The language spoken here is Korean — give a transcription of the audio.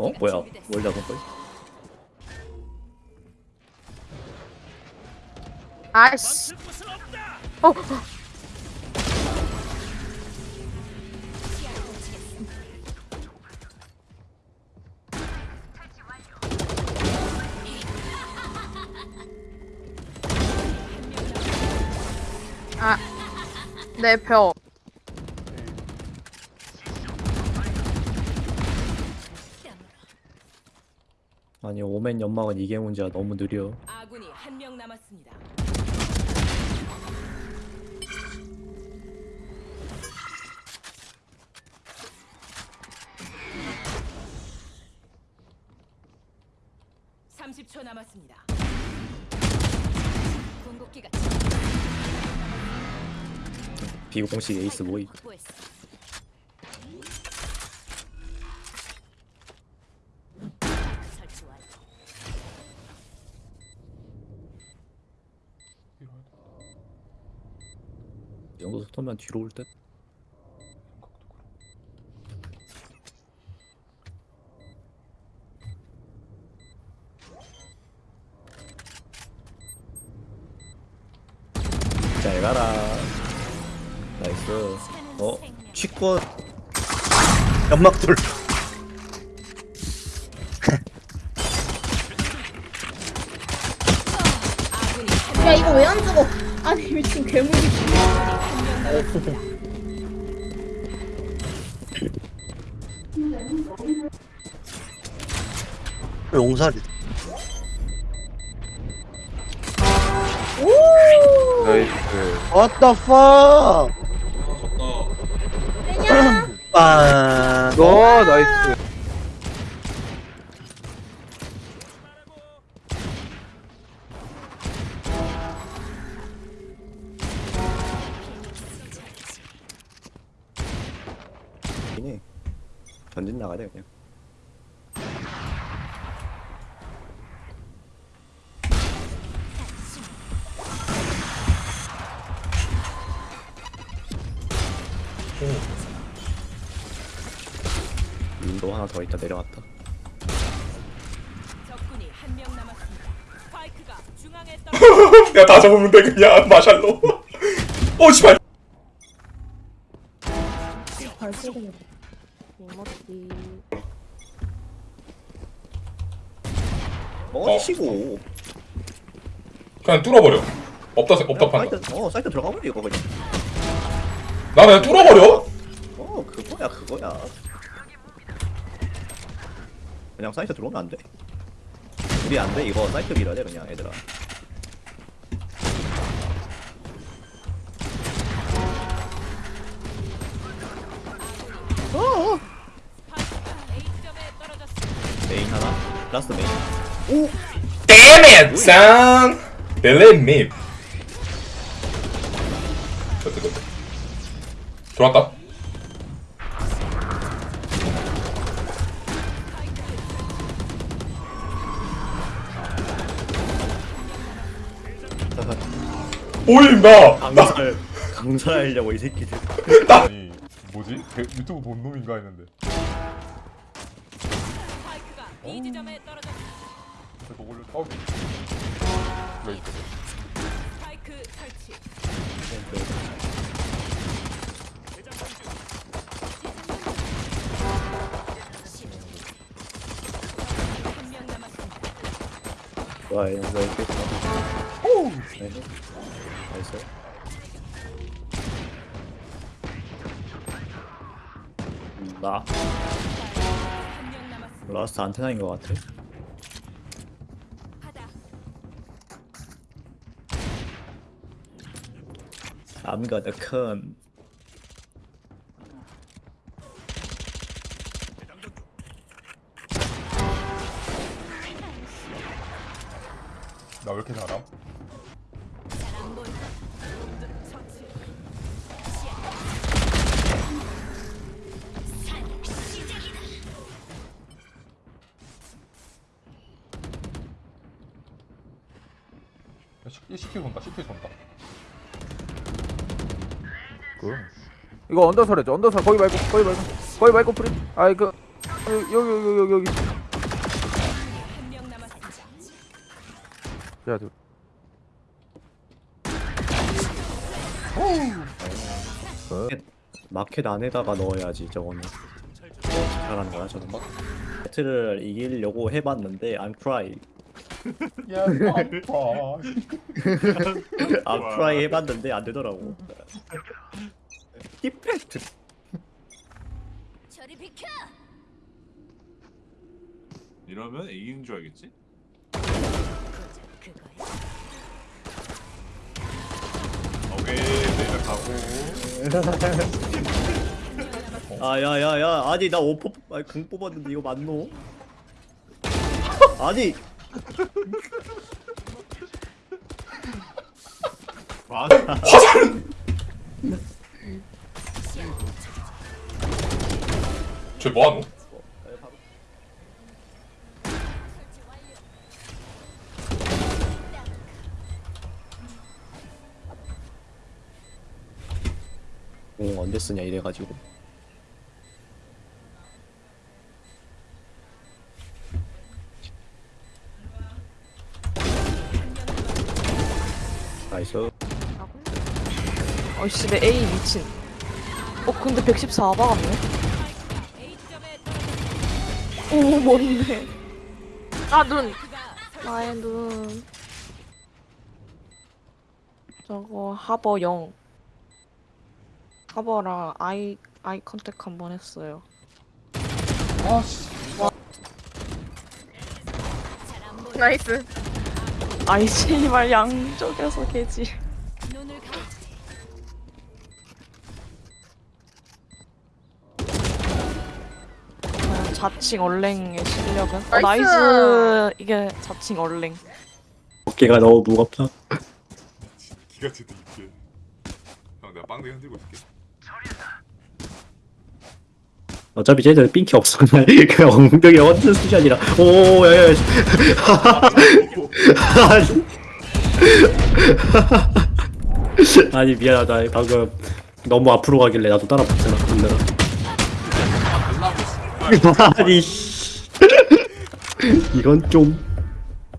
어? 뭐야? 뭘 잡은 거야? 아씨. 어, 어. 아, 내 벽. 아니 오멘 연막은 이게 문제야 너무 느려 아군이 한 명 남았습니다. (30초) 남았습니다. 궁극기가 비공식 에이스 모이 이 정도 속도면 뒤로 올 듯? 잘 가라. 나이스. 어? 취권. 연막돌 야 이거 왜 안 죽어? 아니 미친 괴물이 용살이 오! What the fuck? 빵 어? 나이스 전진 나가야 돼 그냥. 윈도 하나 더 있다 내려왔다. 적군이 한 명 남았습니다. 스파이크가 중앙에 떨어졌습니다. 내가 다 잡으면 돼 그냥 마샬로. 어 씨발. 발소리 이모티. 어디시고. 그냥 뚫어버려. 없다 없다 판다 사이트 어 사이트 들어가 버려 이거 그냥 나 그냥 뚫어버려? 어 그거야 그거야. 그냥 사이트 들어오면 안 돼. 우리 안 돼 이거 사이트 밀어야 돼 그냥 얘들아 Damn it son. Believe me. 됐다 됐다 들어왔다. 보인다 강살 강살하려고 이 새끼들. 아니 뭐지? 그 유튜브 본 놈인가 했는데. 스 떨어졌습니다. 저거 올려 어 여기 스파이크 설치. 와 이렇게 오 나이스 나. 라스트 안테나인 것 같아 I'm gonna come 나 왜 이렇게 잘함? 안 보인다. 처치. 야, 시- CT 돈다 이거 언더설해 줘 언더설. 거기 말고 거기 말고. 거기 말고 프리. 아이 그 여기 여기 여기 여기. 야, 저, 마켓 안에다가 넣어야지 저거는. 잘하는 거야 저는 막 세트를 이기려고 해봤는데 I'm try 야 아파. I'm try 해봤는데 안 되더라고. 디펙트. 저리 비켜. 이러면 A인 줄 알겠지? 오케이 내가 가고. 아 야 야 야. 아니 나 오퍼 아니 궁 뽑았는데 이거 맞노? 아니 맞아 쟤 뭐하노? 공 언제 쓰냐 이래가지고 나이스 어이씨 내 A 미친. 어 근데 114 박았네. 오 뭔데? 아 눈. 그가 나의 눈. 저거 하버 0. 하버랑 아이 아이 컨택 한 번 했어요. 나이스. 아이 씨발 양쪽에서 개지. 아, 자칭 얼랭의 실력은? 어, 나이스! 나이스. 이게 자칭 얼랭. 어깨가 너무 무겁다 기가 제대로 있게 형 내가 빵댕이 흔들고 있을게 어차피 쟤들 삥키 없어 그냥 엉덩이 얹은 수준이라. 오 야야 아니 미안하다. 방금 너무 앞으로 가길래 나도 따라 붙잖아 근데 아니 씨. 이건 좀